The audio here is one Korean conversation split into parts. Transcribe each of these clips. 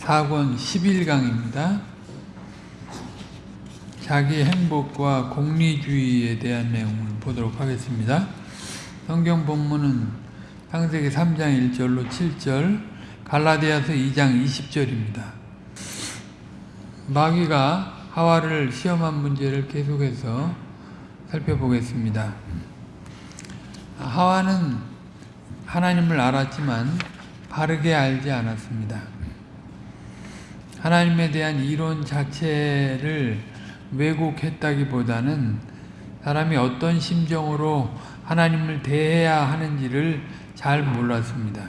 4권 11강입니다. 자기 행복과 공리주의에 대한 내용을 보도록 하겠습니다. 성경 본문은 창세기 3장 1절로 7절, 갈라디아서 2장 20절입니다. 마귀가 하와를 시험한 문제를 계속해서 살펴보겠습니다. 하와는 하나님을 알았지만 바르게 알지 않았습니다. 하나님에 대한 이론 자체를 왜곡했다기보다는 사람이 어떤 심정으로 하나님을 대해야 하는지를 잘 몰랐습니다.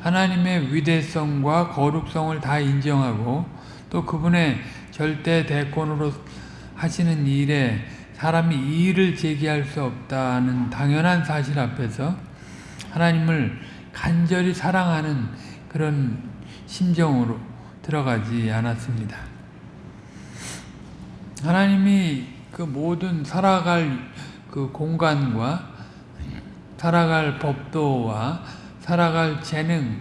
하나님의 위대성과 거룩성을 다 인정하고 또 그분의 절대 대권으로 하시는 일에 사람이 이의를 제기할 수 없다는 당연한 사실 앞에서 하나님을 간절히 사랑하는 그런 심정으로 들어가지 않았습니다. 하나님이 그 모든 살아갈 그 공간과 살아갈 법도와 살아갈 재능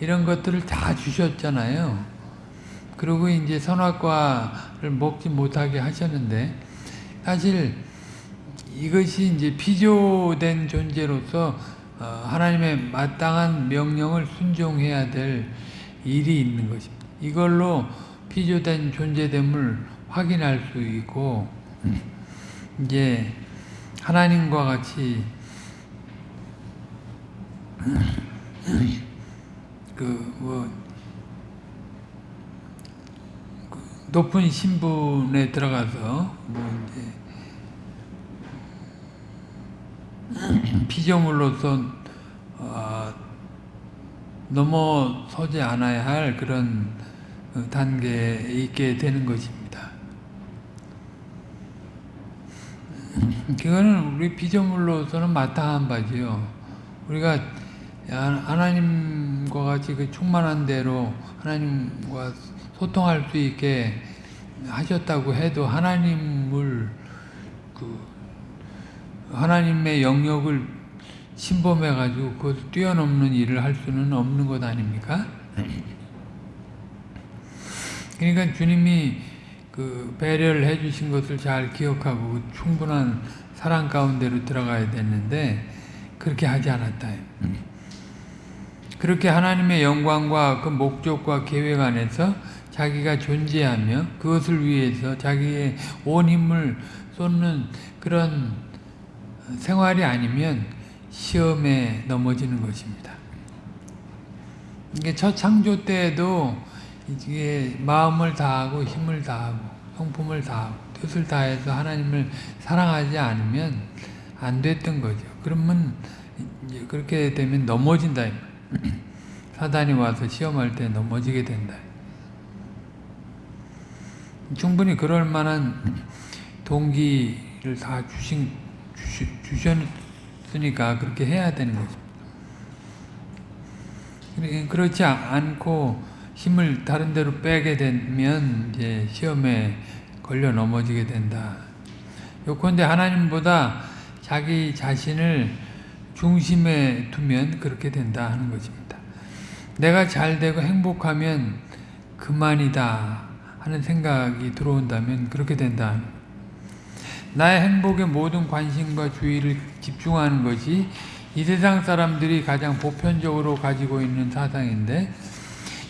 이런 것들을 다 주셨잖아요. 그리고 이제 선악과를 먹지 못하게 하셨는데 사실 이것이 이제 피조된 존재로서 하나님의 마땅한 명령을 순종해야 될 일이 있는 것입니다. 이걸로 피조된 존재됨을 확인할 수 있고 이제 하나님과 같이 그뭐 높은 신분에 들어가서 뭐 이제 피조물로서 어 넘어서지 않아야 할 그런 단계에 있게 되는 것입니다. 그거는 우리 피조물로서는 마땅한 바지요. 우리가 하나님과 같이 그 충만한 대로 하나님과 소통할 수 있게 하셨다고 해도 하나님을 그 하나님의 영역을 침범해 가지고 그것을 뛰어넘는 일을 할 수는 없는 것 아닙니까? 그러니까 주님이 그 배려를 해 주신 것을 잘 기억하고 충분한 사랑 가운데로 들어가야 됐는데 그렇게 하지 않았다. 그렇게 하나님의 영광과 그 목적과 계획 안에서 자기가 존재하며 그것을 위해서 자기의 온 힘을 쏟는 그런 생활이 아니면 시험에 넘어지는 것입니다. 이게 첫 창조 때에도 이게 마음을 다하고 힘을 다하고 성품을 다하고 뜻을 다해서 하나님을 사랑하지 않으면 안 됐던 거죠. 그러면 그렇게 되면 넘어진다. 사단이 와서 시험할 때 넘어지게 된다. 충분히 그럴 만한 동기를 다 주신, 주셨으니까 그렇게 해야 되는 거죠. 그렇지 않고 힘을 다른 데로 빼게 되면 이제 시험에 걸려 넘어지게 된다. 요컨대 하나님보다 자기 자신을 중심에 두면 그렇게 된다 하는 것입니다. 내가 잘 되고 행복하면 그만이다 하는 생각이 들어온다면 그렇게 된다. 나의 행복에 모든 관심과 주의를 집중하는 것이 이 세상 사람들이 가장 보편적으로 가지고 있는 사상인데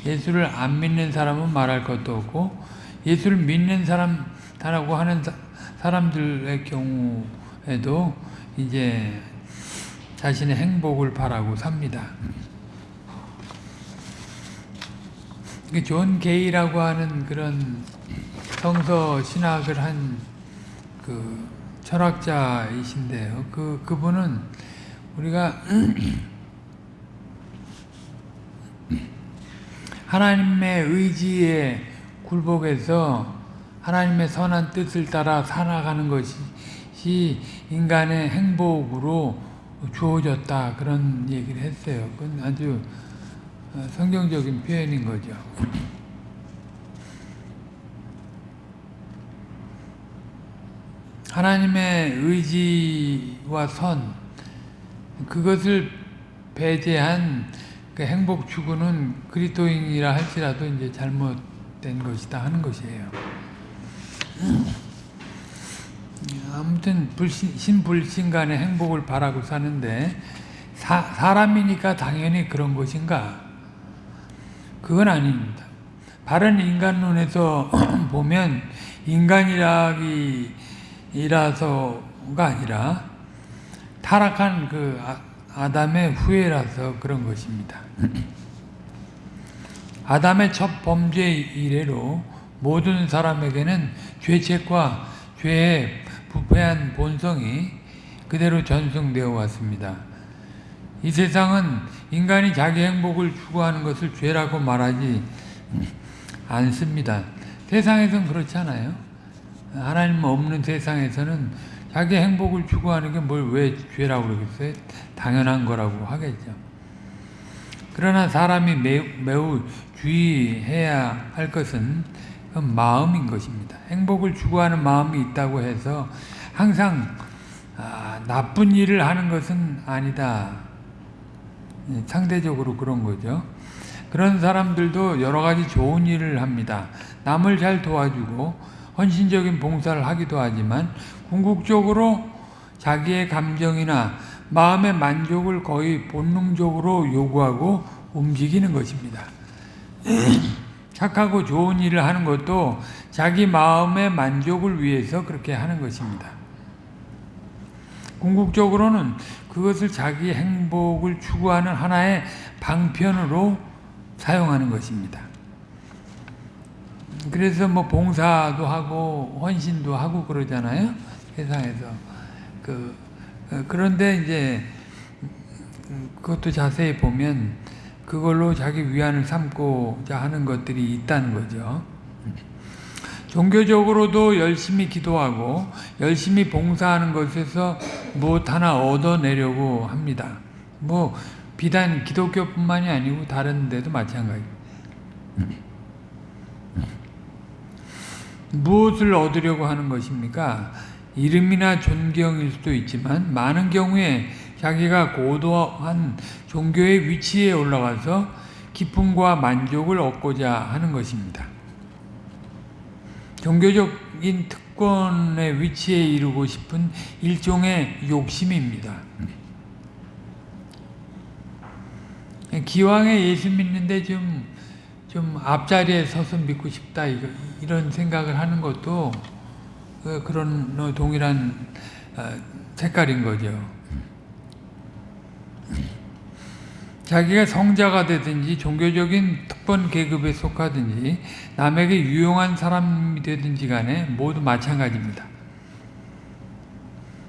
예수를 안 믿는 사람은 말할 것도 없고 예수를 믿는 사람다라고 하는 사람들의 경우에도 이제 자신의 행복을 바라고 삽니다. 존 게이라고 하는 그런 성서 신학을 한 그 철학자이신데요. 그 그분은 우리가 하나님의 의지에 굴복해서 하나님의 선한 뜻을 따라 살아가는 것이 인간의 행복으로 주어졌다 그런 얘기를 했어요. 그건 아주 성경적인 표현인 거죠. 하나님의 의지와 선 그것을 배제한 그 행복 추구는 그리스도인이라 할지라도 이제 잘못된 것이다 하는 것이에요. 아무튼 불신, 신불신 간의 행복을 바라고 사는데 사, 사람이니까 당연히 그런 것인가? 그건 아닙니다. 바른 인간론에서 보면 인간이라기이라서가 아니라 타락한 그 아, 아담의 후예라서 그런 것입니다. 아담의 첫 범죄 이래로 모든 사람에게는 죄책과 죄의 부패한 본성이 그대로 전승되어 왔습니다. 이 세상은 인간이 자기 행복을 추구하는 것을 죄라고 말하지 않습니다. 세상에선 그렇지 않아요. 하나님 없는 세상에서는 자기 행복을 추구하는 게 뭘 왜 죄라고 그러겠어요? 당연한 거라고 하겠죠. 그러나 사람이 매우, 매우 주의해야 할 것은 그 마음인 것입니다. 행복을 추구하는 마음이 있다고 해서 항상 아, 나쁜 일을 하는 것은 아니다. 예, 상대적으로 그런 거죠. 그런 사람들도 여러 가지 좋은 일을 합니다. 남을 잘 도와주고 헌신적인 봉사를 하기도 하지만 궁극적으로 자기의 감정이나 마음의 만족을 거의 본능적으로 요구하고 움직이는 것입니다. 착하고 좋은 일을 하는 것도 자기 마음의 만족을 위해서 그렇게 하는 것입니다. 궁극적으로는 그것을 자기 행복을 추구하는 하나의 방편으로 사용하는 것입니다. 그래서 뭐 봉사도 하고 헌신도 하고 그러잖아요. 세상에서 그 그런데 이제 그것도 자세히 보면 그걸로 자기 위안을 삼고자 하는 것들이 있다는 거죠. 종교적으로도 열심히 기도하고 열심히 봉사하는 것에서 무엇 하나 얻어내려고 합니다. 뭐 비단 기독교뿐만이 아니고 다른 데도 마찬가지. 무엇을 얻으려고 하는 것입니까? 이름이나 존경일 수도 있지만 많은 경우에 자기가 고도한 종교의 위치에 올라가서 기쁨과 만족을 얻고자 하는 것입니다. 종교적인 특권의 위치에 이르고 싶은 일종의 욕심입니다. 기왕에 예수 믿는데 좀, 좀 앞자리에 서서 믿고 싶다, 이런 생각을 하는 것도 그런 동일한 색깔인 거죠. 자기가 성자가 되든지 종교적인 특권 계급에 속하든지 남에게 유용한 사람이 되든지 간에 모두 마찬가지입니다.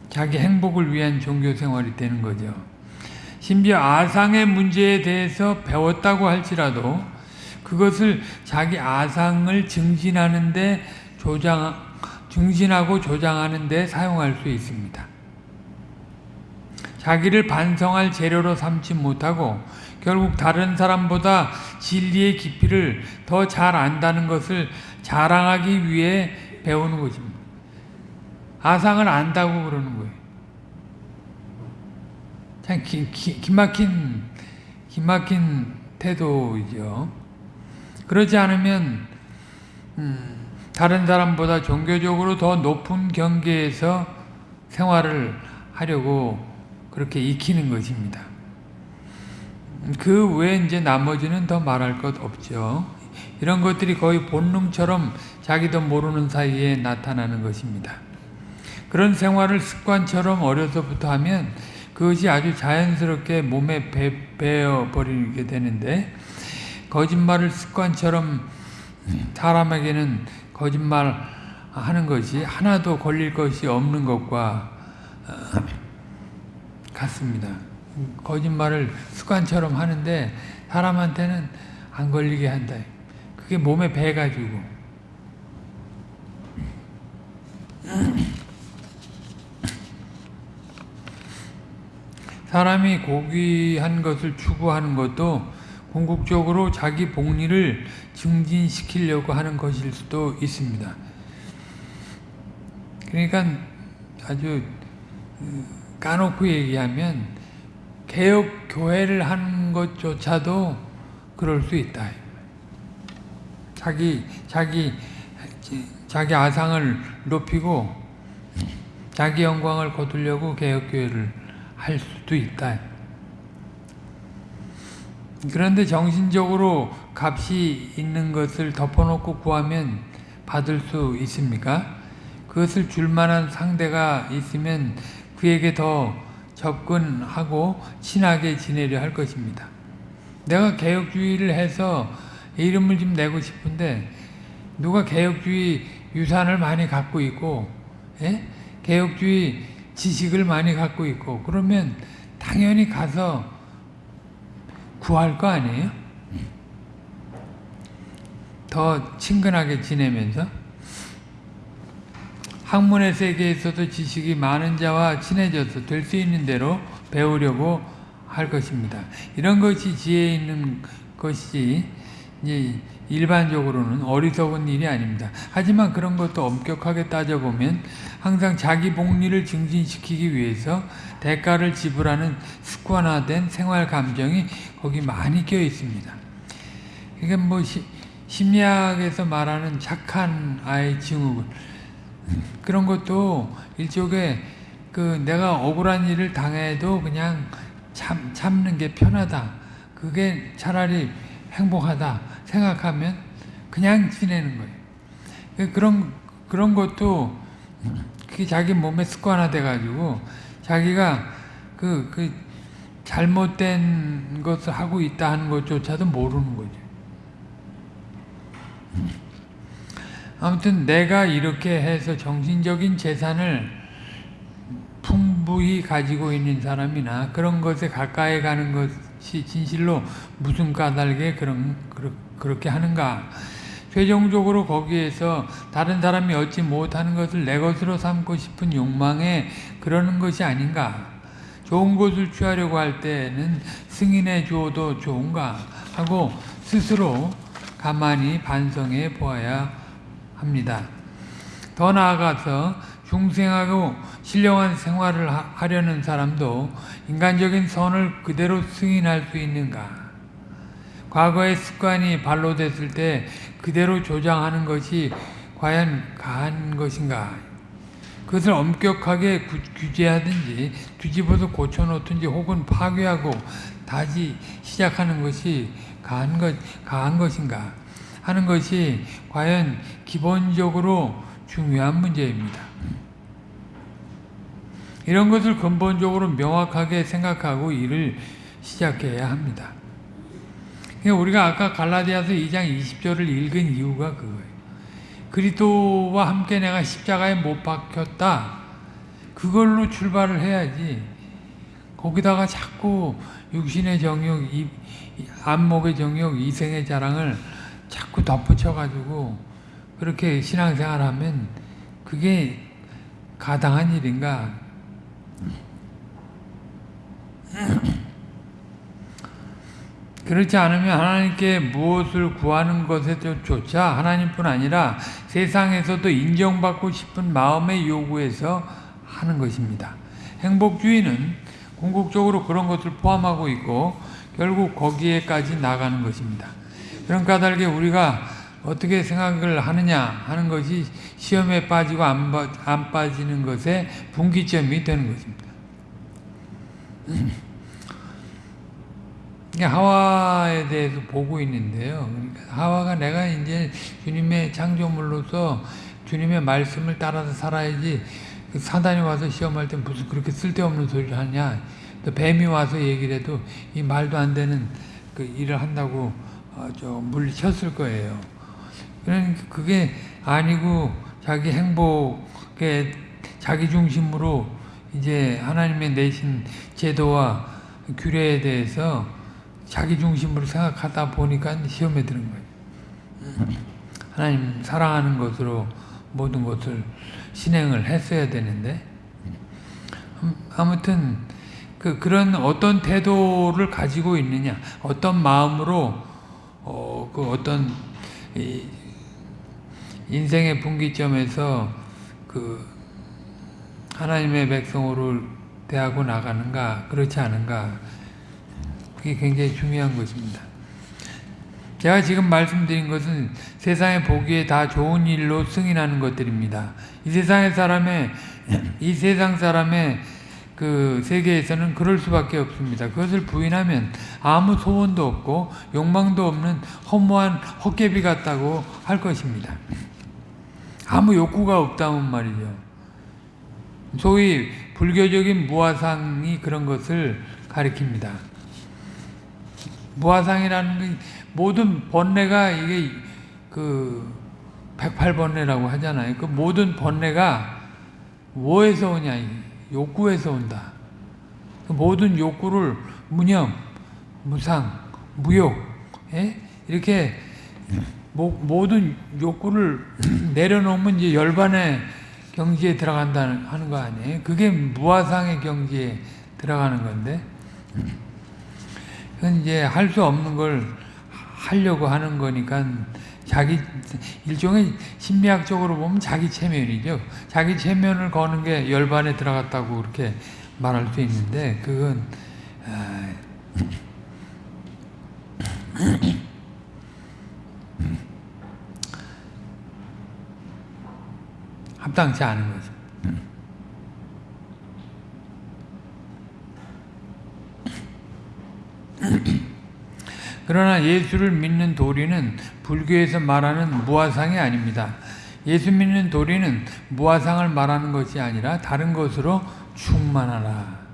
자기 행복을 위한 종교 생활이 되는 거죠. 심지어 아상의 문제에 대해서 배웠다고 할지라도 그것을 자기 아상을 증진하는데 조장, 증진하고 조장하는 데 사용할 수 있습니다. 자기를 반성할 재료로 삼지 못하고 결국 다른 사람보다 진리의 깊이를 더 잘 안다는 것을 자랑하기 위해 배우는 것입니다. 아상을 안다고 그러는 거예요. 참 기, 기, 기막힌 기막힌 태도이죠. 그러지 않으면 음, 다른 사람보다 종교적으로 더 높은 경계에서 생활을 하려고 그렇게 익히는 것입니다. 그 외에 이제 나머지는 더 말할 것 없죠. 이런 것들이 거의 본능처럼 자기도 모르는 사이에 나타나는 것입니다. 그런 생활을 습관처럼 어려서부터 하면 그것이 아주 자연스럽게 몸에 배, 배어버리게 되는데 거짓말을 습관처럼 사람에게는 거짓말 하는 것이 하나도 걸릴 것이 없는 것과 같습니다. 거짓말을 습관처럼 하는데 사람한테는 안 걸리게 한다. 그게 몸에 배가지고 사람이 고귀한 것을 추구하는 것도 궁극적으로 자기 복리를 증진시키려고 하는 것일 수도 있습니다. 그러니까 아주 까놓고 얘기하면 개혁 교회를 하는 것조차도 그럴 수 있다. 자기 자기 자기 아상을 높이고 자기 영광을 거두려고 개혁 교회를 할 수도 있다. 그런데 정신적으로 값이 있는 것을 덮어놓고 구하면 받을 수 있습니까? 그것을 줄 만한 상대가 있으면 그에게 더 접근하고 친하게 지내려 할 것입니다. 내가 개혁주의를 해서 이름을 좀 내고 싶은데 누가 개혁주의 유산을 많이 갖고 있고 예? 개혁주의 지식을 많이 갖고 있고 그러면 당연히 가서 구할 거 아니에요? 더 친근하게 지내면서 학문의 세계에서도 지식이 많은 자와 친해져서 될 수 있는 대로 배우려고 할 것입니다. 이런 것이 지혜 있는 것이지 이제 일반적으로는 어리석은 일이 아닙니다. 하지만 그런 것도 엄격하게 따져보면 항상 자기 복리를 증진시키기 위해서 대가를 지불하는 습관화된 생활 감정이 거기 많이 껴 있습니다. 이게 뭐 시, 심리학에서 말하는 착한 아이 증후군 그런 것도 일종의 그 내가 억울한 일을 당해도 그냥 참, 참는 게 편하다. 그게 차라리 행복하다 생각하면 그냥 지내는 거예요. 그 그런 그런 것도 그게 자기 몸에 습관화돼 가지고 자기가 그, 그 잘못된 것을 하고 있다 하는 것조차도 모르는 거죠. 아무튼 내가 이렇게 해서 정신적인 재산을 풍부히 가지고 있는 사람이나 그런 것에 가까이 가는 것이 진실로 무슨 까닭에 그런, 그렇게 하는가. 최종적으로 거기에서 다른 사람이 얻지 못하는 것을 내 것으로 삼고 싶은 욕망에 그러는 것이 아닌가. 좋은 것을 취하려고 할 때는 승인해 주어도 좋은가 하고 스스로 가만히 반성해 보아야 합니다. 더 나아가서 중생하고 신령한 생활을 하려는 사람도 인간적인 선을 그대로 승인할 수 있는가? 과거의 습관이 발로 됐을 때 그대로 조장하는 것이 과연 가한 것인가? 그것을 엄격하게 규제하든지 뒤집어서 고쳐놓든지 혹은 파괴하고 다시 시작하는 것이 가한, 것, 가한 것인가? 하는 것이 과연 기본적으로 중요한 문제입니다. 이런 것을 근본적으로 명확하게 생각하고 일을 시작해야 합니다. 그러니까 우리가 아까 갈라디아서 2장 20절을 읽은 이유가 그거예요. 그리스도와 함께 내가 십자가에 못 박혔다. 그걸로 출발을 해야지. 거기다가 자꾸 육신의 정욕, 안목의 정욕, 이생의 자랑을 자꾸 덧붙여가지고 그렇게 신앙생활하면 그게 가당한 일인가? 그렇지 않으면 하나님께 무엇을 구하는 것에조차 하나님뿐 아니라 세상에서도 인정받고 싶은 마음의 요구에서 하는 것입니다. 행복주의는 궁극적으로 그런 것을 포함하고 있고 결국 거기에까지 나가는 것입니다. 그런 까닭에 우리가 어떻게 생각을 하느냐 하는 것이 시험에 빠지고 안, 빠, 안 빠지는 것의 분기점이 되는 것입니다. 하와에 대해서 보고 있는데요. 그러니까 하와가 내가 이제 주님의 창조물로서 주님의 말씀을 따라서 살아야지 그 사단이 와서 시험할 때 무슨 그렇게 쓸데없는 소리를 하냐. 또 뱀이 와서 얘기를 해도 이 말도 안 되는 그 일을 한다고 어, 저 물리쳤을 거예요. 그러니까 그게 아니고 자기 행복에 자기 중심으로 이제 하나님의 내신 제도와 규례에 대해서 자기 중심으로 생각하다 보니까 시험에 드는 거예요. 하나님 사랑하는 것으로 모든 것을 신행을 했어야 되는데 아무튼 그 그런 어떤 태도를 가지고 있느냐, 어떤 마음으로 어, 그 어떤 인생의 분기점에서 그 하나님의 백성으로 대하고 나가는가 그렇지 않은가 그게 굉장히 중요한 것입니다. 제가 지금 말씀드린 것은 세상에 보기에 다 좋은 일로 승인하는 것들입니다. 이 세상의 사람의 이 세상 사람의 그 세계에서는 그럴 수밖에 없습니다. 그것을 부인하면 아무 소원도 없고 욕망도 없는 허무한 헛개비 같다고 할 것입니다. 아무 욕구가 없다면 말이죠. 소위 불교적인 무화상이 그런 것을 가리킵니다. 무화상이라는 게 모든 번뇌가 이게 그 108번뇌라고 하잖아요. 그 모든 번뇌가 뭐에서 오냐? 욕구에서 온다. 그 모든 욕구를 무념, 무상, 무욕, 예? 이렇게 모, 모든 욕구를 내려놓으면 이제 열반의 경지에 들어간다는 하는 거 아니에요? 그게 무화상의 경지에 들어가는 건데, 그건 이제 할 수 없는 걸 하려고 하는 거니까 자기 일종의 심리학적으로 보면 자기 체면이죠. 자기 체면을 거는 게 열반에 들어갔다고 그렇게 말할 수 있는데 그건 아, 합당치 않은 거죠. 그러나 예수를 믿는 도리는 불교에서 말하는 무화상이 아닙니다. 예수 믿는 도리는 무화상을 말하는 것이 아니라 다른 것으로 충만하라.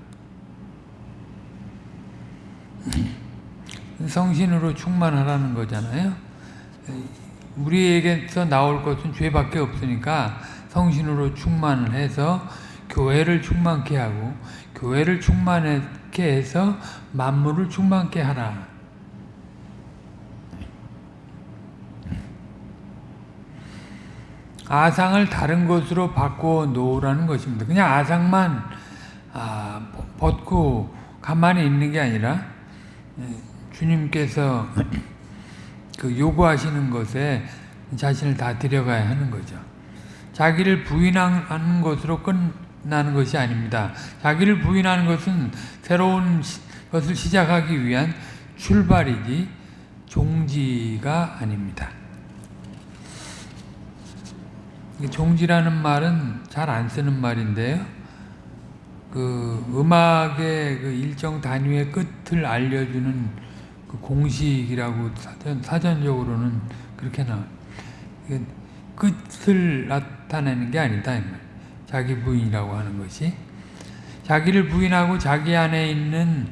성신으로 충만하라는 거잖아요. 우리에게서 나올 것은 죄밖에 없으니까 성신으로 충만을 해서 교회를 충만케 하고 교회를 충만케 해서 만물을 충만케 하라. 아상을 다른 것으로 바꾸어 놓으라는 것입니다. 그냥 아상만 아, 벗고 가만히 있는 게 아니라 예, 주님께서 그 요구하시는 것에 자신을 다 들여가야 하는 거죠. 자기를 부인하는 것으로 끝나는 것이 아닙니다. 자기를 부인하는 것은 새로운 것을 시작하기 위한 출발이지 종지가 아닙니다. 종지라는 말은 잘 안 쓰는 말인데요. 그 음악의 그 일정 단위의 끝을 알려주는 그 공식이라고 사전, 사전적으로는 그렇게 나와요. 끝을 나타내는 게 아니다. 자기 부인이라고 하는 것이. 자기를 부인하고 자기 안에 있는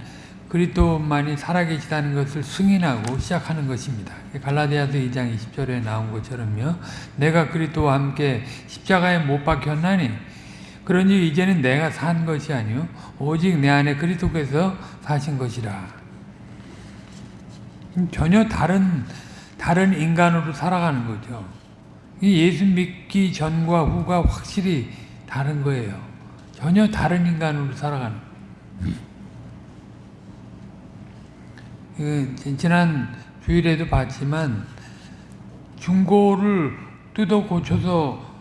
그리스도만이 살아계시다는 것을 승인하고 시작하는 것입니다. 갈라디아서 2장 20절에 나온 것처럼요. 내가 그리스도와 함께 십자가에 못 박혔나니 그러니 이제는 내가 산 것이 아니요 오직 내 안에 그리스도께서 사신 것이라. 전혀 다른 다른 인간으로 살아가는 거죠. 예수 믿기 전과 후가 확실히 다른 거예요. 전혀 다른 인간으로 살아가는. 그 지난 주일에도 봤지만 중고를 뜯어 고쳐서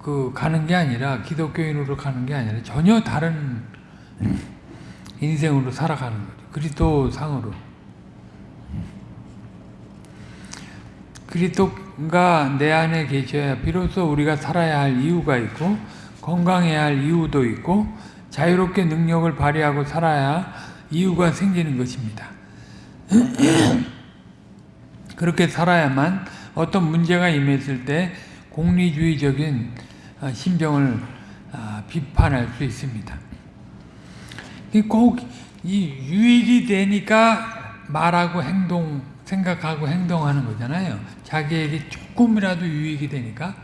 그 가는 게 아니라 기독교인으로 가는 게 아니라 전혀 다른 인생으로 살아가는 거죠. 그리스도 상으로. 그리스도가 내 안에 계셔야 비로소 우리가 살아야 할 이유가 있고 건강해야 할 이유도 있고 자유롭게 능력을 발휘하고 살아야 이유가 생기는 것입니다. 그렇게 살아야만 어떤 문제가 임했을 때 공리주의적인 아, 심정을 아, 비판할 수 있습니다. 꼭 유익이 되니까 말하고 행동, 생각하고 행동하는 거잖아요. 자기에게 조금이라도 유익이 되니까.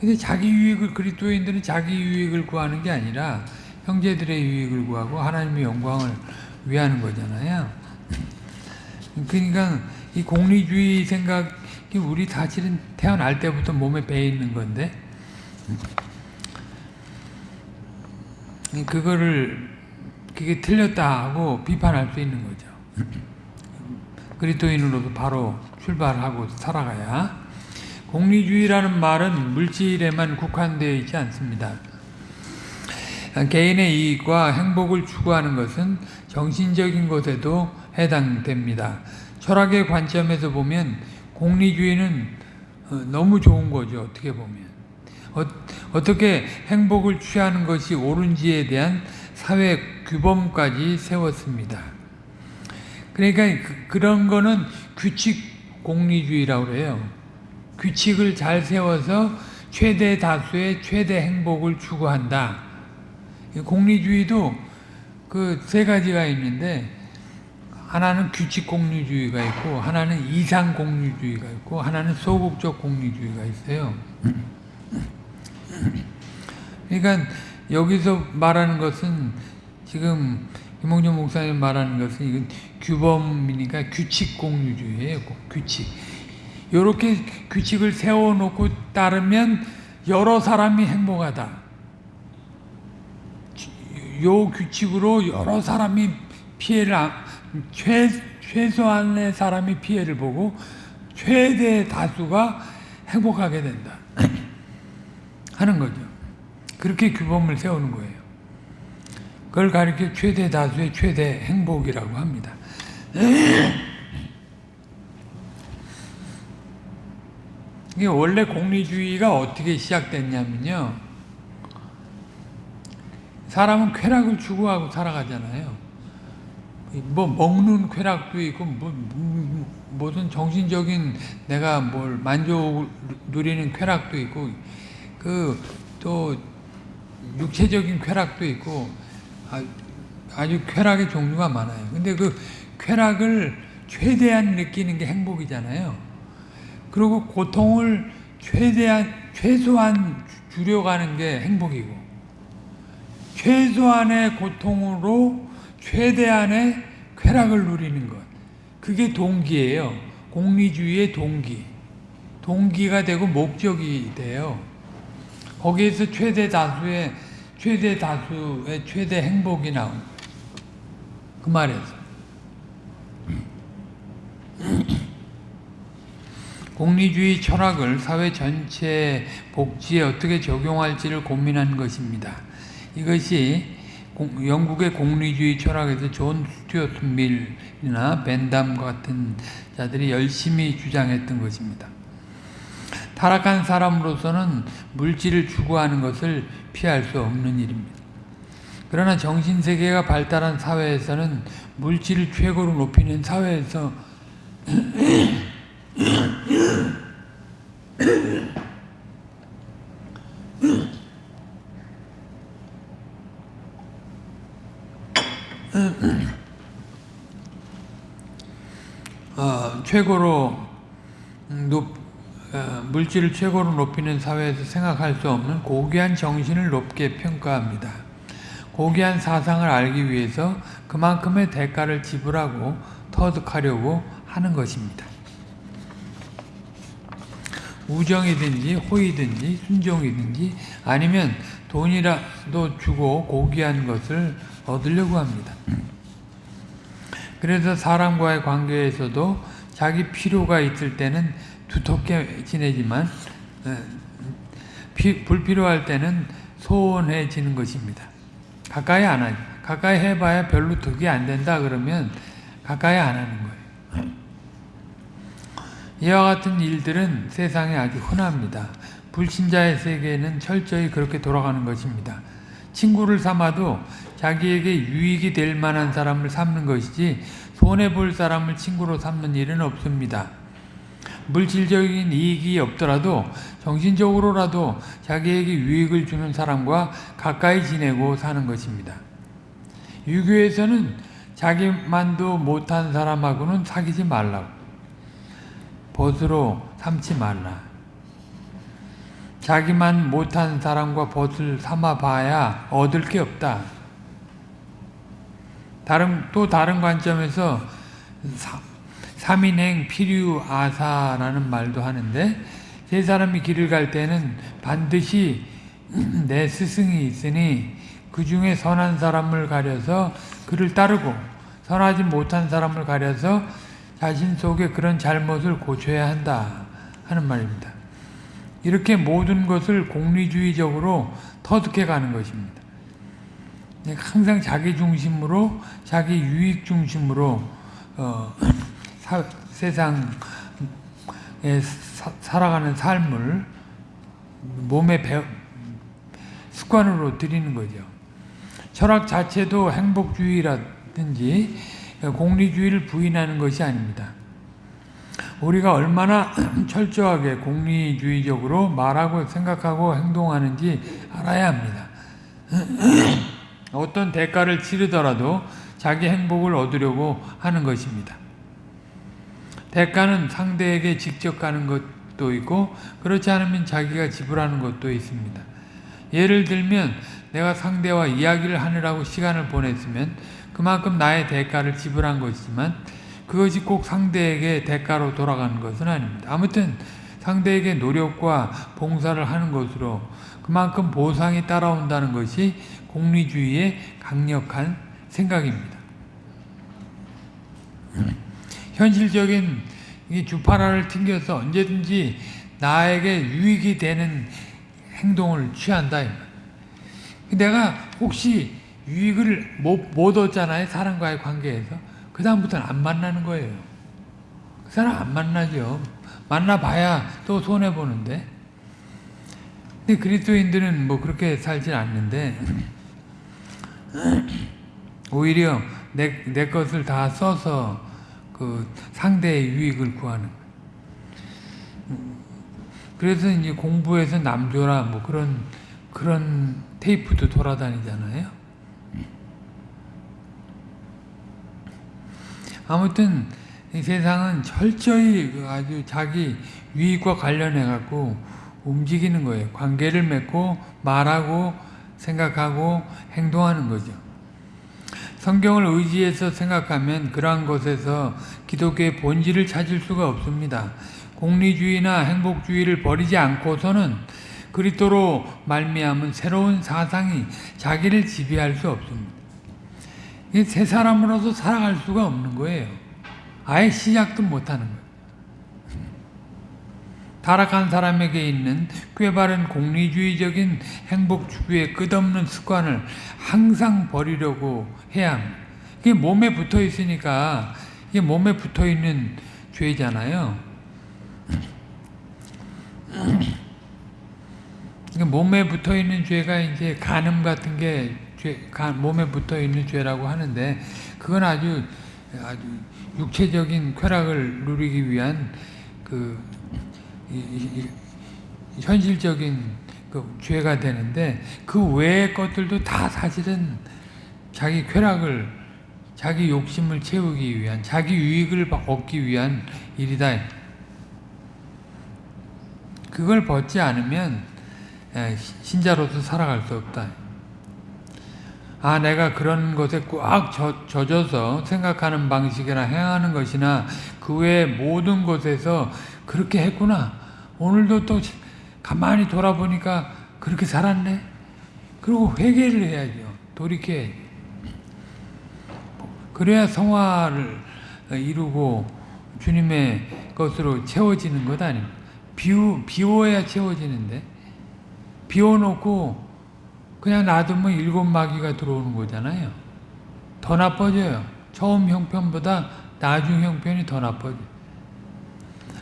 근데 자기 유익을, 그리스도인들은 자기 유익을 구하는 게 아니라 형제들의 유익을 구하고 하나님의 영광을 위하는 거잖아요. 그러니까 이 공리주의 생각이 우리 사실은 태어날 때부터 몸에 배 있는 건데 그거를 그게 틀렸다 하고 비판할 수 있는 거죠. 그리스도인으로서 바로 출발하고 살아가야 공리주의라는 말은 물질에만 국한되어 있지 않습니다. 개인의 이익과 행복을 추구하는 것은 정신적인 것에도 해당됩니다. 철학의 관점에서 보면 공리주의는 어, 너무 좋은 거죠. 어떻게 보면. 어, 떻게 행복을 취하는 것이 옳은지에 대한 사회 규범까지 세웠습니다. 그러니까 그, 런 거는 규칙 공리주의라고 그래요. 규칙을 잘 세워서 최대 다수의 최대 행복을 추구한다. 공리주의도 그 세 가지가 있는데 하나는 규칙 공리주의가 있고 하나는 이상 공리주의가 있고 하나는 소극적 공리주의가 있어요. 그러니까 여기서 말하는 것은 지금 김홍준 목사님 말하는 것은 이건 규범이니까 규칙 공유주의예요. 규칙. 이렇게 규칙을 세워놓고 따르면 여러 사람이 행복하다. 요 규칙으로 여러 사람이 피해를 최, 최소한의 사람이 피해를 보고 최대 다수가 행복하게 된다. 하는 거죠. 그렇게 규범을 세우는 거예요. 그걸 가리켜 최대 다수의 최대 행복이라고 합니다. 이게 원래 공리주의가 어떻게 시작됐냐면요. 사람은 쾌락을 추구하고 살아가잖아요. 뭐 먹는 쾌락도 있고 뭐, 무슨 정신적인 내가 뭘 만족 누리는 쾌락도 있고 그 또 육체적인 쾌락도 있고 아주 쾌락의 종류가 많아요. 근데 그 쾌락을 최대한 느끼는 게 행복이잖아요. 그리고 고통을 최대한 최소한 줄여가는 게 행복이고 최소한의 고통으로 최대한의 쾌락을 누리는 것 그게 동기예요. 공리주의의 동기. 동기가 되고 목적이 돼요. 거기에서 최대 다수의 최대 다수의 최대 행복이 나온 그 말에서 공리주의 철학을 사회 전체 복지에 어떻게 적용할지를 고민한 것입니다. 이것이 영국의 공리주의 철학에서 존 스튜어트 밀이나 벤담 같은 자들이 열심히 주장했던 것입니다. 타락한 사람으로서는 물질을 추구하는 것을 피할 수 없는 일입니다. 그러나 정신세계가 발달한 사회에서는 물질을 최고로 높이는 사회에서 어, 최고로 높 어, 물질을 최고로 높이는 사회에서 생각할 수 없는 고귀한 정신을 높게 평가합니다. 고귀한 사상을 알기 위해서 그만큼의 대가를 지불하고 터득하려고 하는 것입니다. 우정이든지 호의든지 순종이든지 아니면 돈이라도 주고 고귀한 것을 얻으려고 합니다. 그래서 사람과의 관계에서도 자기 필요가 있을 때는 두텁게 지내지만 어, 불필요할 때는 소원해지는 것입니다. 가까이 안 하죠. 가까이 해봐야 별로 득이 안 된다 그러면 가까이 안 하는 거예요. 이와 같은 일들은 세상에 아주 흔합니다. 불신자의 세계는 철저히 그렇게 돌아가는 것입니다. 친구를 삼아도 자기에게 유익이 될 만한 사람을 삼는 것이지 손해볼 사람을 친구로 삼는 일은 없습니다. 물질적인 이익이 없더라도 정신적으로라도 자기에게 유익을 주는 사람과 가까이 지내고 사는 것입니다. 유교에서는 자기만도 못한 사람하고는 사귀지 말라고 벗으로 삼지 말라 자기만 못한 사람과 벗을 삼아봐야 얻을 게 없다. 다른 또 다른 관점에서 삼인행 필유 아사라는 말도 하는데 세 사람이 길을 갈 때는 반드시 내 스승이 있으니 그 중에 선한 사람을 가려서 그를 따르고 선하지 못한 사람을 가려서 자신 속에 그런 잘못을 고쳐야 한다 하는 말입니다. 이렇게 모든 것을 공리주의적으로 터득해 가는 것입니다. 항상 자기 중심으로 자기 유익 중심으로 어, 사, 세상에 사, 살아가는 삶을 몸에 배, 습관으로 들이는 거죠. 철학 자체도 행복주의라든지 공리주의를 부인하는 것이 아닙니다. 우리가 얼마나 철저하게 공리주의적으로 말하고 생각하고 행동하는지 알아야 합니다. 어떤 대가를 치르더라도 자기 행복을 얻으려고 하는 것입니다. 대가는 상대에게 직접 가는 것도 있고 그렇지 않으면 자기가 지불하는 것도 있습니다. 예를 들면 내가 상대와 이야기를 하느라고 시간을 보냈으면 그만큼 나의 대가를 지불한 것이지만 그것이 꼭 상대에게 대가로 돌아가는 것은 아닙니다. 아무튼 상대에게 노력과 봉사를 하는 것으로 그만큼 보상이 따라온다는 것이 공리주의의 강력한 생각입니다. 현실적인 주파라를 튕겨서 언제든지 나에게 유익이 되는 행동을 취한다. 내가 혹시 유익을 못, 못 얻잖아요. 사람과의 관계에서. 그 다음부터는 안 만나는 거예요. 그 사람 안 만나죠. 만나봐야 또 손해보는데. 근데 그리스도인들은 뭐 그렇게 살진 않는데 오히려 내, 내 것을 다 써서 그 상대의 유익을 구하는 그래서 이제 공부해서 남줘라 뭐 그런 그런 테이프도 돌아다니잖아요. 아무튼 이 세상은 철저히 그 아주 자기 유익과 관련해 갖고 움직이는 거예요. 관계를 맺고 말하고 생각하고 행동하는 거죠. 성경을 의지해서 생각하면 그러한 것에서 기독교의 본질을 찾을 수가 없습니다. 공리주의나 행복주의를 버리지 않고서는 그리스도로 말미암은 새로운 사상이 자기를 지배할 수 없습니다. 새 사람으로서 살아갈 수가 없는 거예요. 아예 시작도 못하는 거예요. 타락한 사람에게 있는 꾀바른 공리주의적인 행복 추구의 끝없는 습관을 항상 버리려고 해야 합니다. 이게 몸에 붙어 있으니까 이게 몸에 붙어 있는 죄잖아요. 몸에 붙어 있는 죄가 이제 간음 같은 게 죄, 몸에 붙어 있는 죄라고 하는데 그건 아주 아주 육체적인 쾌락을 누리기 위한 그 현실적인 그 죄가 되는데 그 외의 것들도 다 사실은 자기 쾌락을 자기 욕심을 채우기 위한 자기 유익을 얻기 위한 일이다. 그걸 벗지 않으면 신자로서 살아갈 수 없다. 아 내가 그런 것에 꽉 젖, 젖어서 생각하는 방식이나 행하는 것이나 그 외의 모든 것에서 그렇게 했구나. 오늘도 또 가만히 돌아보니까 그렇게 살았네. 그리고 회개를 해야죠. 돌이켜야죠. 그래야 성화를 이루고 주님의 것으로 채워지는 것 아닙니까? 비우, 비워야 채워지는데 비워놓고 그냥 놔두면 일곱 마귀가 들어오는 거잖아요. 더 나빠져요. 처음 형편보다 나중 형편이 더 나빠져요.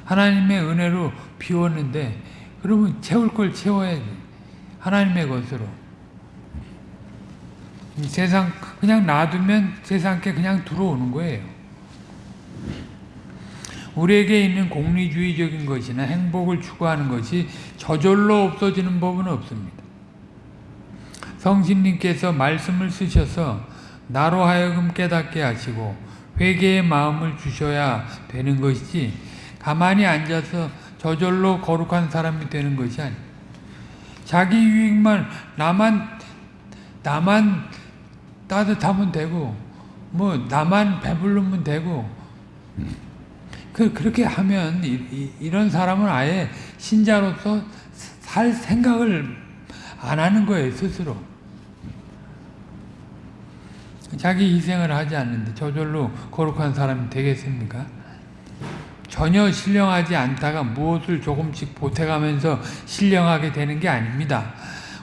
하나님의 은혜로 비웠는데 그러면 채울 걸 채워야지. 하나님의 것으로. 세상 그냥 놔두면 세상께 그냥 들어오는 거예요. 우리에게 있는 공리주의적인 것이나 행복을 추구하는 것이 저절로 없어지는 법은 없습니다. 성신님께서 말씀을 쓰셔서 나로 하여금 깨닫게 하시고 회개의 마음을 주셔야 되는 것이지 가만히 앉아서 저절로 거룩한 사람이 되는 것이 아니 자기 유익만 나만 나만 따뜻하면 되고 뭐 나만 배부르면 되고 그 그렇게 하면 이, 이, 런 사람은 아예 신자로서 살 생각을 안 하는 거예요 스스로. 자기 희생을 하지 않는데 저절로 거룩한 사람이 되겠습니까? 전혀 신령하지 않다가 무엇을 조금씩 보태가면서 신령하게 되는 게 아닙니다.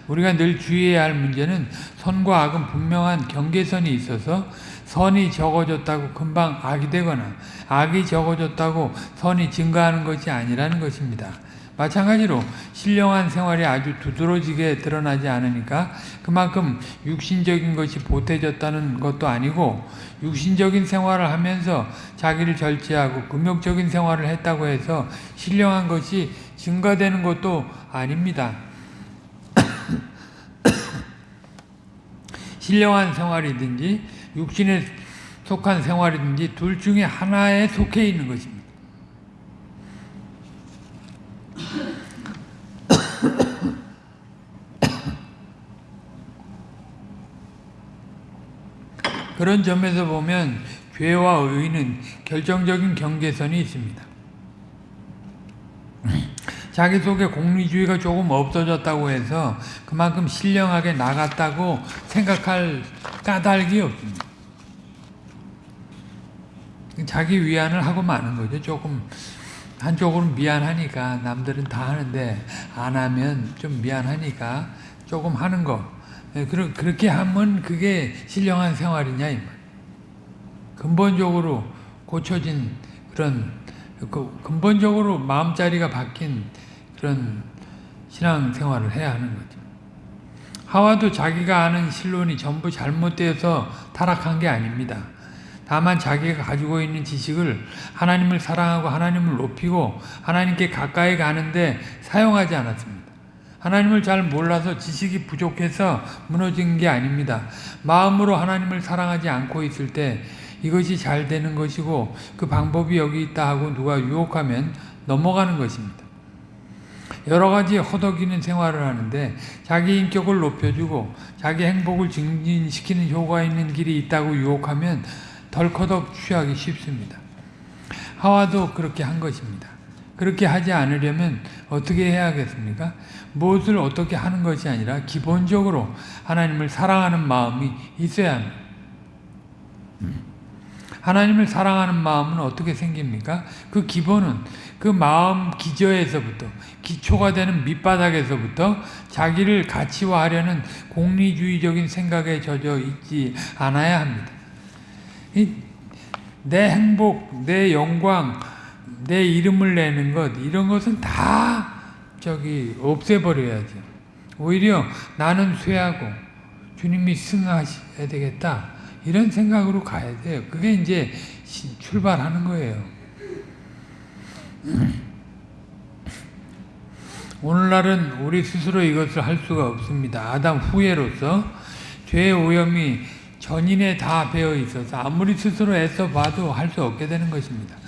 우리가 늘 주의해야 할 문제는 선과 악은 분명한 경계선이 있어서 선이 적어졌다고 금방 악이 되거나 악이 적어졌다고 선이 증가하는 것이 아니라는 것입니다. 마찬가지로 신령한 생활이 아주 두드러지게 드러나지 않으니까 그만큼 육신적인 것이 보태졌다는 것도 아니고 육신적인 생활을 하면서 자기를 절제하고 금욕적인 생활을 했다고 해서 신령한 것이 증가되는 것도 아닙니다. 신령한 생활이든지 육신에 속한 생활이든지 둘 중에 하나에 속해 있는 것입니다. 그런 점에서 보면 죄와 의는 결정적인 경계선이 있습니다. 자기 속에 공리주의가 조금 없어졌다고 해서 그만큼 신령하게 나갔다고 생각할 까닭이 없습니다. 자기 위안을 하고 마는 거죠. 조금 한쪽으로는 미안하니까 남들은 다 하는데 안 하면 좀 미안하니까 조금 하는 거. 예, 그렇게 하면 그게 신령한 생활이냐 이 말. 근본적으로 고쳐진 그런 그 근본적으로 마음자리가 바뀐 그런 신앙생활을 해야 하는 거죠. 하와도 자기가 아는 신론이 전부 잘못되어서 타락한 게 아닙니다. 다만 자기가 가지고 있는 지식을 하나님을 사랑하고 하나님을 높이고 하나님께 가까이 가는데 사용하지 않았습니다. 하나님을 잘 몰라서 지식이 부족해서 무너진 게 아닙니다. 마음으로 하나님을 사랑하지 않고 있을 때 이것이 잘 되는 것이고 그 방법이 여기 있다 하고 누가 유혹하면 넘어가는 것입니다. 여러 가지 허덕이는 생활을 하는데 자기 인격을 높여주고 자기 행복을 증진시키는 효과 있는 길이 있다고 유혹하면 덜커덕 취하기 쉽습니다. 하와도 그렇게 한 것입니다. 그렇게 하지 않으려면 어떻게 해야겠습니까? 무엇을 어떻게 하는 것이 아니라 기본적으로 하나님을 사랑하는 마음이 있어야 합니다. 하나님을 사랑하는 마음은 어떻게 생깁니까? 그 기본은 그 마음 기저에서부터 기초가 되는 밑바닥에서부터 자기를 가치화하려는 공리주의적인 생각에 젖어 있지 않아야 합니다. 내 행복, 내 영광, 내 이름을 내는 것 이런 것은 다 저기 없애버려야죠. 오히려 나는 쇠하고 주님이 승하셔야 되겠다. 이런 생각으로 가야 돼요. 그게 이제 출발하는 거예요. 오늘날은 우리 스스로 이것을 할 수가 없습니다. 아담 후예로서 죄의 오염이 전인에 다 배어 있어서 아무리 스스로 애써 봐도 할 수 없게 되는 것입니다.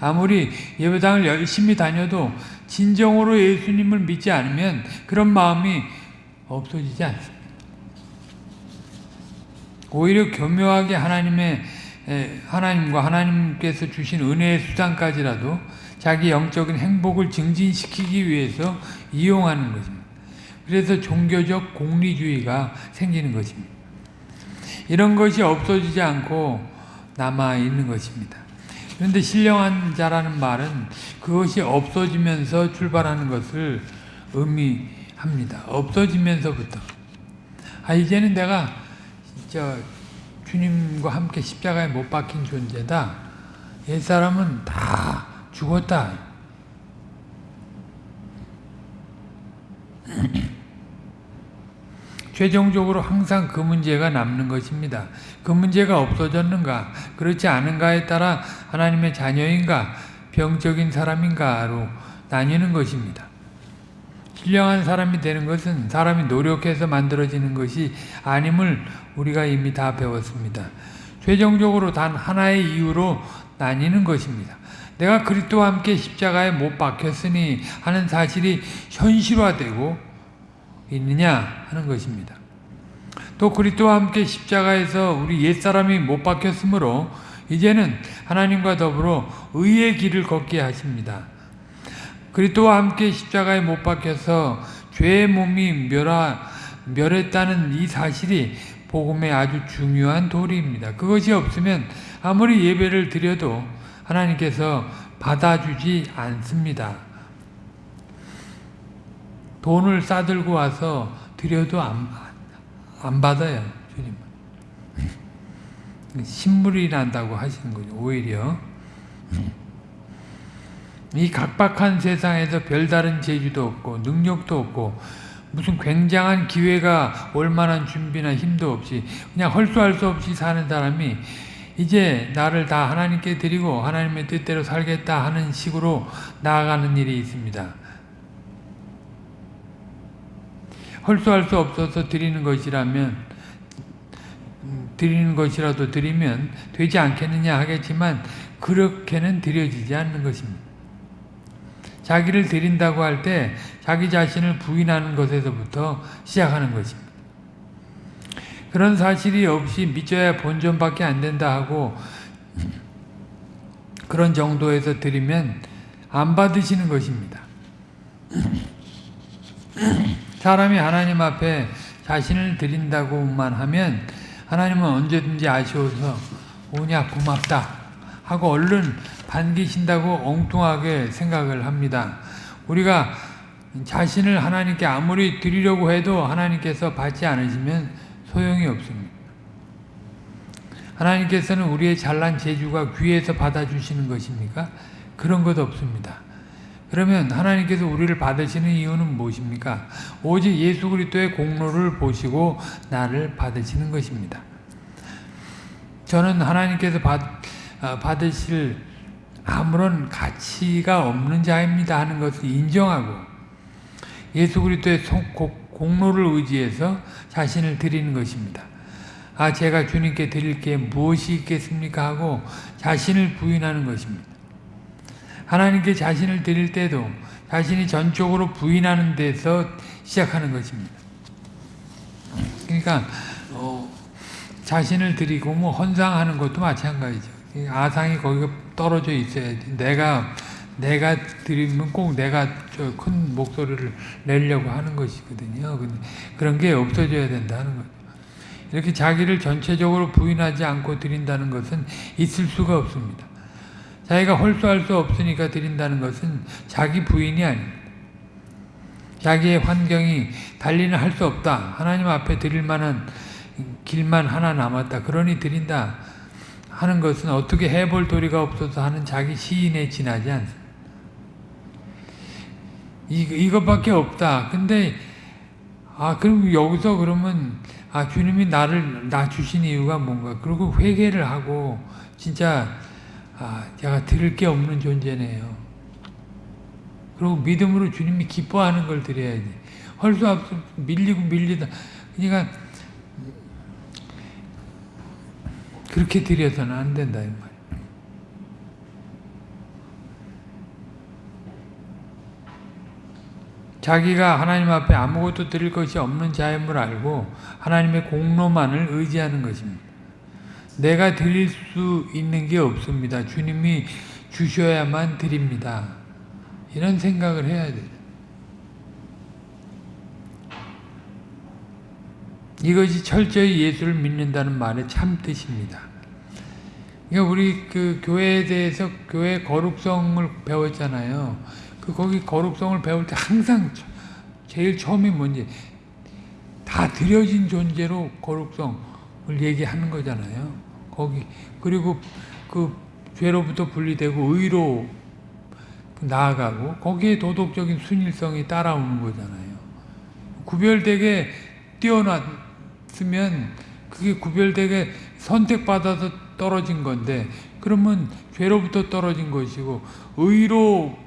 아무리 예배당을 열심히 다녀도 진정으로 예수님을 믿지 않으면 그런 마음이 없어지지 않습니다. 오히려 교묘하게 하나님의 하나님과 하나님께서 주신 은혜의 수단까지라도 자기 영적인 행복을 증진시키기 위해서 이용하는 것입니다. 그래서 종교적 공리주의가 생기는 것입니다. 이런 것이 없어지지 않고 남아 있는 것입니다. 그런데 신령한 자라는 말은 그것이 없어지면서 출발하는 것을 의미합니다. 없어지면서부터. 아, 이제는 내가 저 주님과 함께 십자가에 못 박힌 존재다. 옛사람은 다 죽었다. 최종적으로 항상 그 문제가 남는 것입니다. 그 문제가 없어졌는가, 그렇지 않은가에 따라 하나님의 자녀인가, 병적인 사람인가로 나뉘는 것입니다. 신령한 사람이 되는 것은 사람이 노력해서 만들어지는 것이 아님을 우리가 이미 다 배웠습니다. 최종적으로 단 하나의 이유로 나뉘는 것입니다. 내가 그리스도와 함께 십자가에 못 박혔으니 하는 사실이 현실화되고 있느냐 하는 것입니다. 또 그리스도와 함께 십자가에서 우리 옛사람이 못 박혔으므로 이제는 하나님과 더불어 의의 길을 걷게 하십니다. 그리스도와 함께 십자가에 못 박혀서 죄의 몸이 멸하, 멸했다는 이 사실이 복음의 아주 중요한 도리입니다. 그것이 없으면 아무리 예배를 드려도 하나님께서 받아주지 않습니다. 돈을 싸들고 와서 드려도 안, 안 받아요, 주님. 신물이 난다고 하시는 거죠. 오히려 이 각박한 세상에서 별다른 재주도 없고 능력도 없고 무슨 굉장한 기회가 올 만한 준비나 힘도 없이 그냥 헐수할 수 없이 사는 사람이 이제 나를 다 하나님께 드리고 하나님의 뜻대로 살겠다 하는 식으로 나아가는 일이 있습니다. 헐수할 수 없어서 드리는 것이라면 음, 드리는 것이라도 드리면 되지 않겠느냐 하겠지만 그렇게는 드려지지 않는 것입니다. 자기를 드린다고 할 때 자기 자신을 부인하는 것에서부터 시작하는 것입니다. 그런 사실이 없이 믿어야 본전밖에 안 된다 하고 그런 정도에서 드리면 안 받으시는 것입니다. 사람이 하나님 앞에 자신을 드린다고만 하면 하나님은 언제든지 아쉬워서 오냐 고맙다 하고 얼른 반기신다고 엉뚱하게 생각을 합니다. 우리가 자신을 하나님께 아무리 드리려고 해도 하나님께서 받지 않으시면 소용이 없습니다. 하나님께서는 우리의 잘난 재주가 귀에서 받아주시는 것입니까? 그런 것 없습니다. 그러면 하나님께서 우리를 받으시는 이유는 무엇입니까? 오직 예수 그리스도의 공로를 보시고 나를 받으시는 것입니다. 저는 하나님께서 받, 어, 받으실 아무런 가치가 없는 자입니다 하는 것을 인정하고 예수 그리스도의 공로를 의지해서 자신을 드리는 것입니다. 아 제가 주님께 드릴 게 무엇이 있겠습니까 하고 자신을 부인하는 것입니다. 하나님께 자신을 드릴 때도 자신이 전적으로 부인하는 데서 시작하는 것입니다. 그러니까 어, 자신을 드리고 뭐 헌상하는 것도 마찬가지죠. 아상이 거기가 떨어져 있어야지. 내가 내가 드리면 꼭 내가 큰 목소리를 내려고 하는 것이거든요. 근데 그런 게 없어져야 된다는 거죠. 이렇게 자기를 전체적으로 부인하지 않고 드린다는 것은 있을 수가 없습니다. 자기가 홀수할 수 없으니까 드린다는 것은 자기 부인이 아닙니다. 자기의 환경이 달리는 할 수 없다. 하나님 앞에 드릴 만한 길만 하나 남았다. 그러니 드린다. 하는 것은 어떻게 해볼 도리가 없어서 하는 자기 시인에 지나지 않습니다. 이, 이것밖에 없다. 근데, 아, 그럼 여기서 그러면, 아, 주님이 나를, 나 주신 이유가 뭔가. 그리고 회개를 하고, 진짜, 아, 제가 들을 게 없는 존재네요. 그리고 믿음으로 주님이 기뻐하는 걸 드려야지. 헐수 없어 밀리고 밀리다. 그러니까 그렇게 드려서는 안 된다 이 말. 자기가 하나님 앞에 아무것도 드릴 것이 없는 자임을 알고 하나님의 공로만을 의지하는 것입니다. 내가 드릴 수 있는 게 없습니다. 주님이 주셔야만 드립니다. 이런 생각을 해야 돼요. 이것이 철저히 예수를 믿는다는 말의 참 뜻입니다. 그러니까 우리 그 교회에 대해서 교회 거룩성을 배웠잖아요. 그 거기 거룩성을 배울 때 항상 제일 처음이 뭔지 다 드려진 존재로 거룩성을 얘기하는 거잖아요. 거기 그리고 그 죄로부터 분리되고 의로 나아가고 거기에 도덕적인 순일성이 따라오는 거잖아요. 구별되게 뛰어났으면 그게 구별되게 선택받아서 떨어진 건데 그러면 죄로부터 떨어진 것이고 의로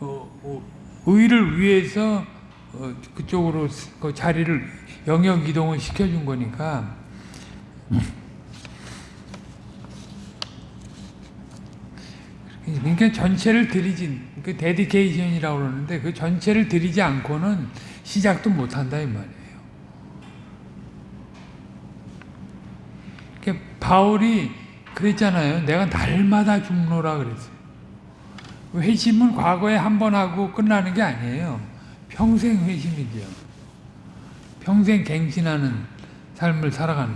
어, 어, 의를 위해서 어, 그쪽으로 그 자리를 영역 이동을 시켜준 거니까 그러니까 전체를 들이지 그 데디케이션이라고 그러는데 그 전체를 들이지 않고는 시작도 못 한다 이 말이에요. 그러니까 바울이 그랬잖아요. 내가 날마다 죽노라 그랬어요. 회심은 과거에 한 번 하고 끝나는 게 아니에요. 평생 회심이죠. 평생 갱신하는 삶을 살아가는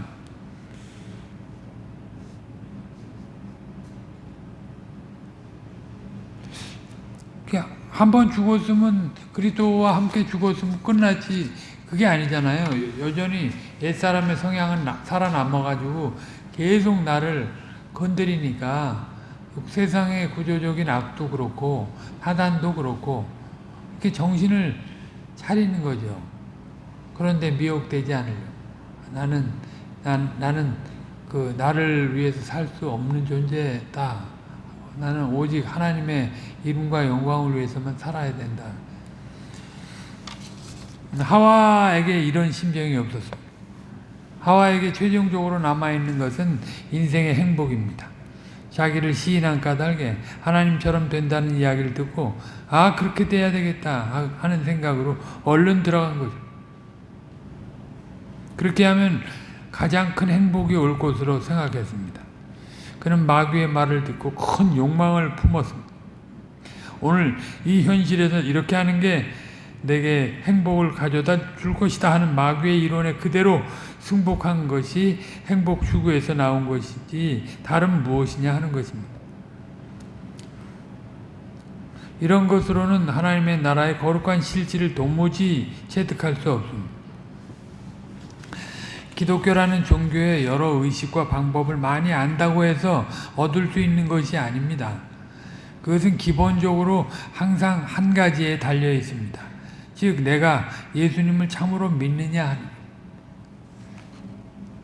한 번 죽었으면 그리스도와 함께 죽었으면 끝났지 그게 아니잖아요. 여전히 옛사람의 성향은 살아남아가지고 계속 나를 건드리니까 세상의 구조적인 악도 그렇고 사단도 그렇고 이렇게 정신을 차리는 거죠. 그런데 미혹되지 않으려. 나는 난, 나는 그 나를 위해서 살 수 없는 존재다. 나는 오직 하나님의 이름과 영광을 위해서만 살아야 된다. 하와에게 이런 심정이 없었습니다. 하와에게 최종적으로 남아있는 것은 인생의 행복입니다. 자기를 시인한 까닭에 하나님처럼 된다는 이야기를 듣고 아 그렇게 돼야 되겠다 하는 생각으로 얼른 들어간 거죠. 그렇게 하면 가장 큰 행복이 올 것으로 생각했습니다. 그는 마귀의 말을 듣고 큰 욕망을 품었습니다. 오늘 이 현실에서 이렇게 하는 게 내게 행복을 가져다 줄 것이다 하는 마귀의 이론에 그대로 승복한 것이 행복 추구에서 나온 것이지 다른 무엇이냐 하는 것입니다. 이런 것으로는 하나님의 나라의 거룩한 실질을 도무지 체득할 수 없습니다. 기독교라는 종교의 여러 의식과 방법을 많이 안다고 해서 얻을 수 있는 것이 아닙니다. 그것은 기본적으로 항상 한 가지에 달려 있습니다. 즉 내가 예수님을 참으로 믿느냐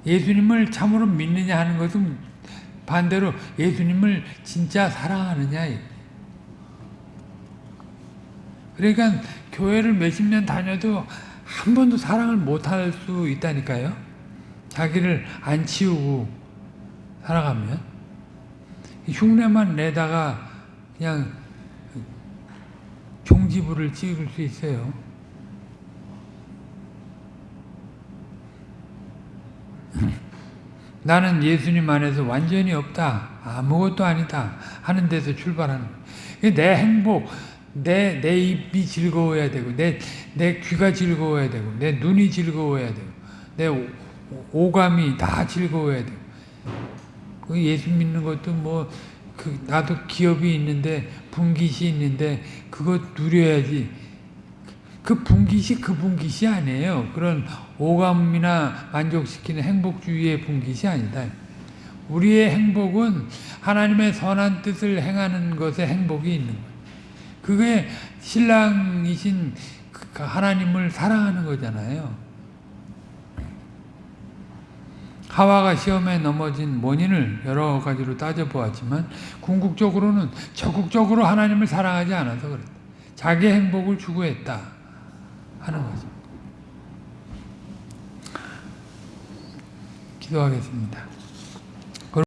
예수님을 참으로 믿느냐 하는 것은 반대로 예수님을 진짜 사랑하느냐 그러니까 교회를 몇십 년 다녀도 한 번도 사랑을 못할 수 있다니까요 자기를 안 치우고 살아가면 흉내만 내다가 그냥 종지부를 찍을 수 있어요. 나는 예수님 안에서 완전히 없다. 아무것도 아니다. 하는 데서 출발하는 내 행복, 내, 내 입이 즐거워야 되고, 내, 내 귀가 즐거워야 되고, 내 눈이 즐거워야 되고, 내 오감이 다 즐거워야 되고. 그 예수 믿는 것도 뭐, 그, 나도 기업이 있는데, 분깃이 있는데, 그거 누려야지. 그 분깃이 그 분깃이 아니에요. 그런 오감이나 만족시키는 행복주의의 분깃이 아니다. 우리의 행복은 하나님의 선한 뜻을 행하는 것에 행복이 있는 거예요. 그게 신랑이신 그 하나님을 사랑하는 거잖아요. 하와가 시험에 넘어진 원인을 여러 가지로 따져보았지만 궁극적으로는 적극적으로 하나님을 사랑하지 않아서 그랬다. 자기 행복을 추구했다 하는 거죠. 기도하겠습니다.